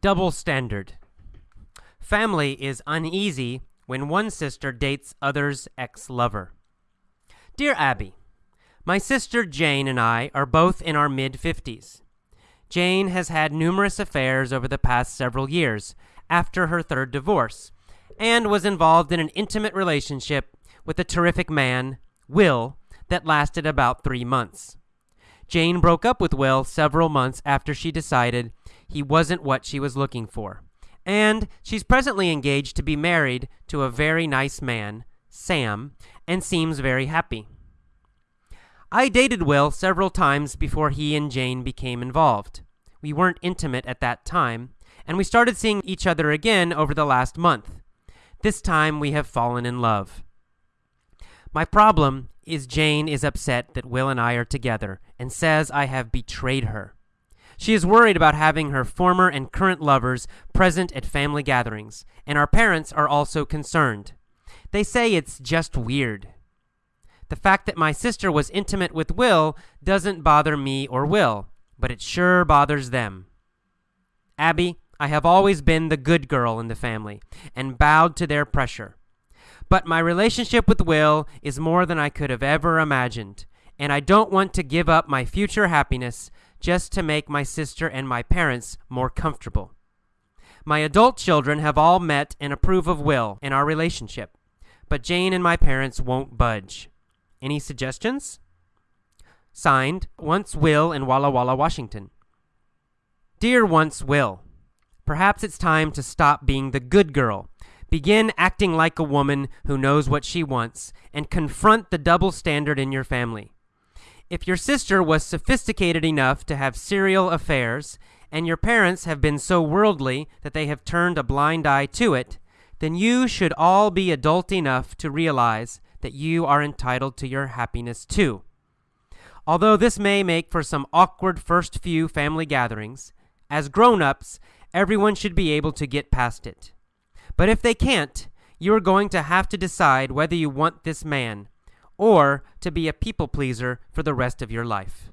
Double standard. Family is uneasy when one sister dates other's ex lover. Dear Abby, My sister Jane and I are both in our mid 50s. Jane has had numerous affairs over the past several years after her third divorce and was involved in an intimate relationship with a terrific man, Will, that lasted about three months. Jane broke up with Will several months after she decided he wasn't what she was looking for. And she's presently engaged to be married to a very nice man, Sam, and seems very happy. I dated Will several times before he and Jane became involved. We weren't intimate at that time, and we started seeing each other again over the last month. This time we have fallen in love. My problem is Jane is upset that Will and I are together and says I have betrayed her. She is worried about having her former and current lovers present at family gatherings, and our parents are also concerned. They say it's just weird. The fact that my sister was intimate with Will doesn't bother me or Will, but it sure bothers them. Abby, I have always been the good girl in the family and bowed to their pressure. But my relationship with Will is more than I could have ever imagined, and I don't want to give up my future happiness just to make my sister and my parents more comfortable. My adult children have all met and approve of Will and our relationship, but Jane and my parents won't budge. Any suggestions? Signed, Wants Will in Walla Walla, Washington. Dear Wants Will, Perhaps it's time to stop being the good girl Begin acting like a woman who knows what she wants and confront the double standard in your family. If your sister was sophisticated enough to have serial affairs and your parents have been so worldly that they have turned a blind eye to it, then you should all be adult enough to realize that you are entitled to your happiness too. Although this may make for some awkward first few family gatherings, as grown-ups, everyone should be able to get past it. But if they can't, you are going to have to decide whether you want this man or to be a people pleaser for the rest of your life.